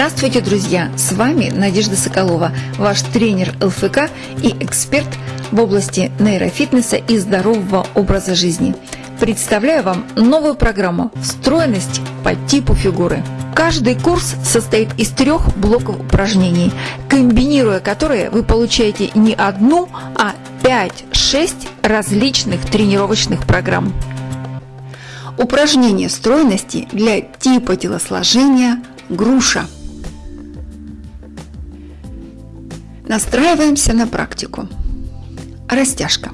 Здравствуйте, друзья! С вами Надежда Соколова, ваш тренер ЛФК и эксперт в области нейрофитнеса и здорового образа жизни. Представляю вам новую программу «Встроенность по типу фигуры». Каждый курс состоит из трех блоков упражнений, комбинируя которые вы получаете не одну, а 5-6 различных тренировочных программ. Упражнение стройности для типа телосложения груша. Настраиваемся на практику. Растяжка.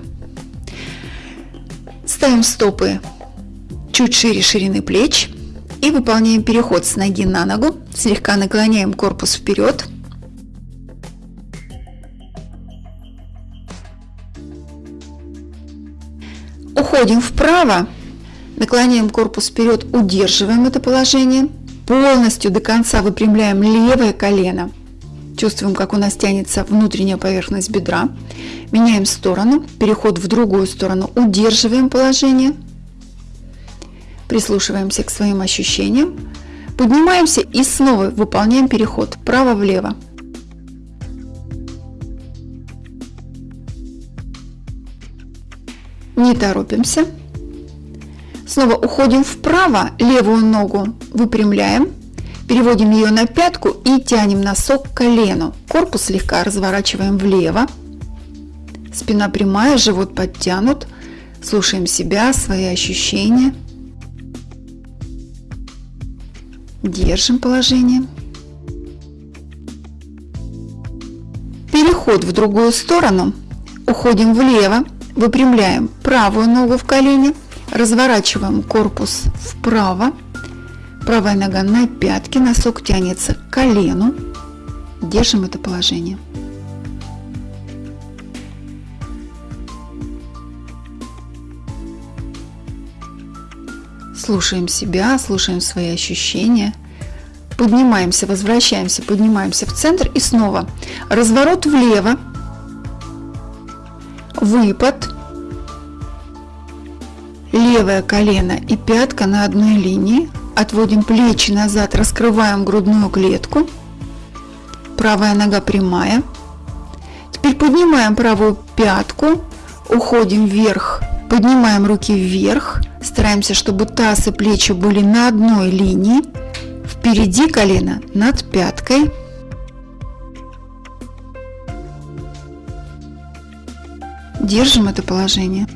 Ставим стопы чуть шире ширины плеч и выполняем переход с ноги на ногу. Слегка наклоняем корпус вперед. Уходим вправо, наклоняем корпус вперед, удерживаем это положение – Полностью до конца выпрямляем левое колено. Чувствуем, как у нас тянется внутренняя поверхность бедра. Меняем сторону, переход в другую сторону. Удерживаем положение. Прислушиваемся к своим ощущениям. Поднимаемся и снова выполняем переход вправо-влево. Не торопимся. Снова уходим вправо, левую ногу выпрямляем, переводим ее на пятку и тянем носок к колену. Корпус слегка разворачиваем влево. Спина прямая, живот подтянут. Слушаем себя, свои ощущения. Держим положение. Переход в другую сторону. Уходим влево, выпрямляем правую ногу в колени – Разворачиваем корпус вправо. Правая нога на пятке, носок тянется к колену. Держим это положение. Слушаем себя, слушаем свои ощущения. Поднимаемся, возвращаемся, поднимаемся в центр и снова разворот влево, выпад, Левое колено и пятка на одной линии. Отводим плечи назад, раскрываем грудную клетку. Правая нога прямая. Теперь поднимаем правую пятку, уходим вверх, поднимаем руки вверх. Стараемся, чтобы таз и плечи были на одной линии. Впереди колено над пяткой. Держим это положение.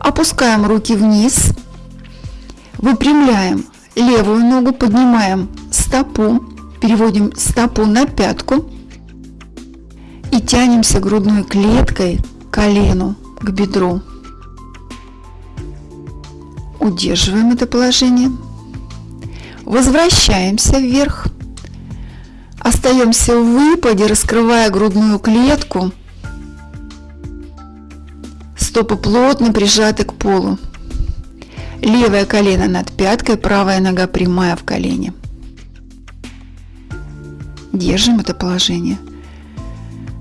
Опускаем руки вниз, выпрямляем левую ногу, поднимаем стопу, переводим стопу на пятку и тянемся грудной клеткой к колену, к бедру. Удерживаем это положение. Возвращаемся вверх. Остаемся в выпаде, раскрывая грудную клетку Стопы плотно прижаты к полу. Левое колено над пяткой, правая нога прямая в колене. Держим это положение.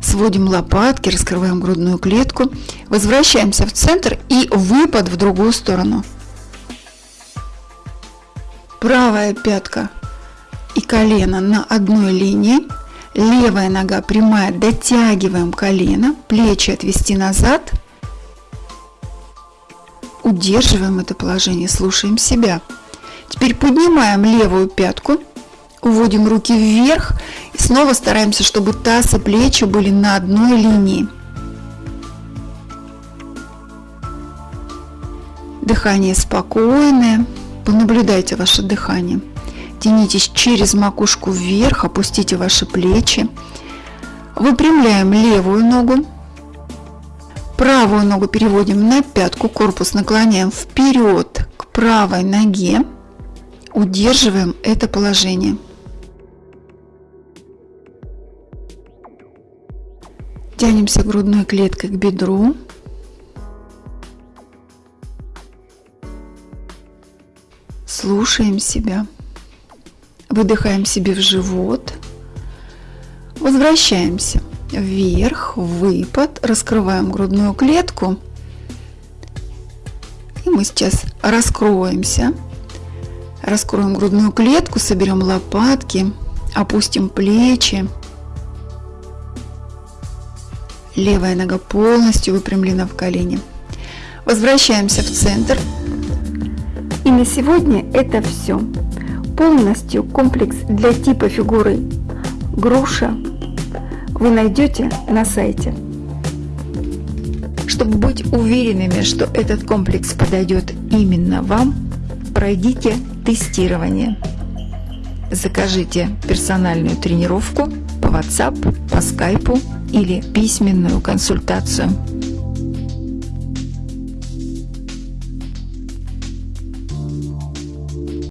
Сводим лопатки, раскрываем грудную клетку. Возвращаемся в центр и выпад в другую сторону. Правая пятка и колено на одной линии. Левая нога прямая, дотягиваем колено, плечи отвести назад – Удерживаем это положение, слушаем себя. Теперь поднимаем левую пятку, уводим руки вверх и снова стараемся, чтобы таз и плечи были на одной линии. Дыхание спокойное, понаблюдайте ваше дыхание. Тянитесь через макушку вверх, опустите ваши плечи. Выпрямляем левую ногу, Правую ногу переводим на пятку, корпус наклоняем вперед к правой ноге. Удерживаем это положение. Тянемся грудной клеткой к бедру. Слушаем себя. Выдыхаем себе в живот. Возвращаемся вверх, выпад, раскрываем грудную клетку. И мы сейчас раскроемся, Раскроем грудную клетку, соберем лопатки, опустим плечи. Левая нога полностью выпрямлена в колени. Возвращаемся в центр. И на сегодня это все. Полностью комплекс для типа фигуры груша вы найдете на сайте. Чтобы быть уверенными, что этот комплекс подойдет именно вам, пройдите тестирование. Закажите персональную тренировку по WhatsApp, по Skype или письменную консультацию.